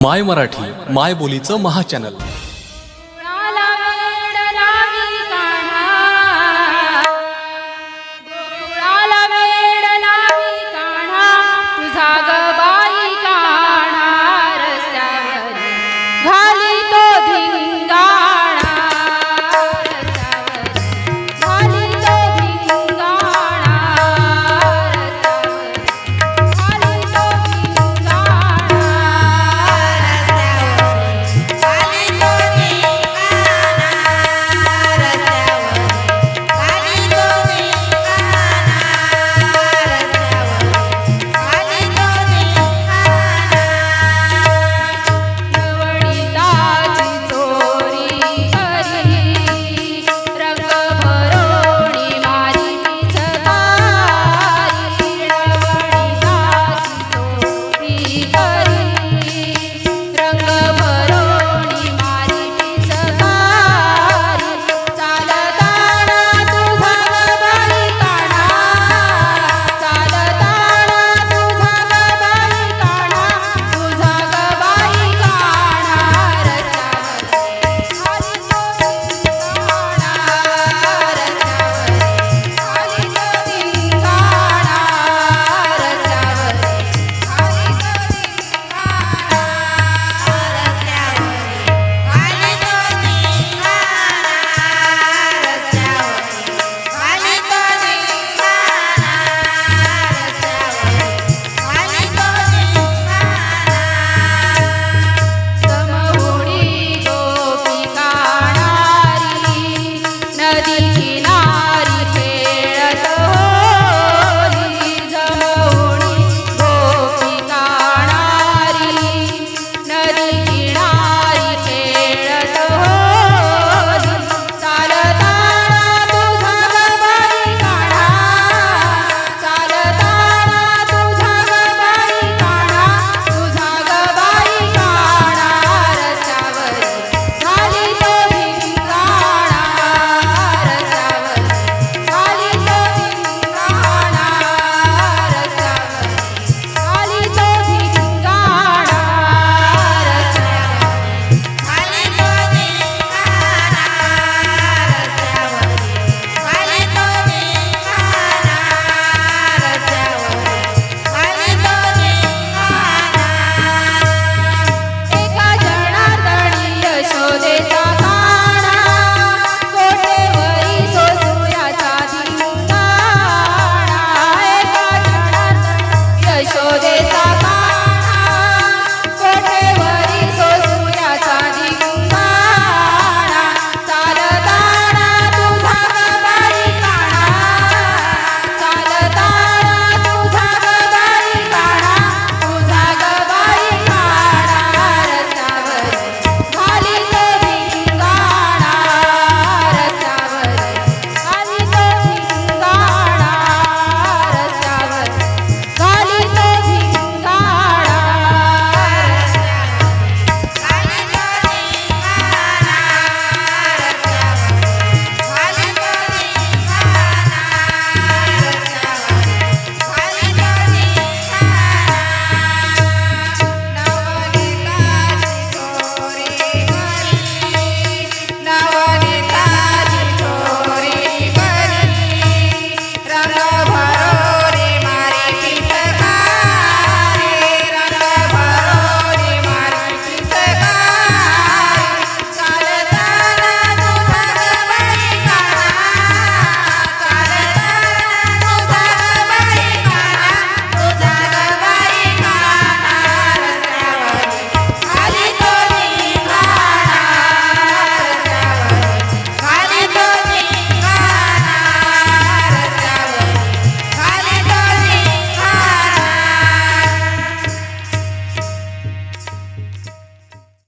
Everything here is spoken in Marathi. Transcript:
माय मराठी माय बोलीचं महाचॅनल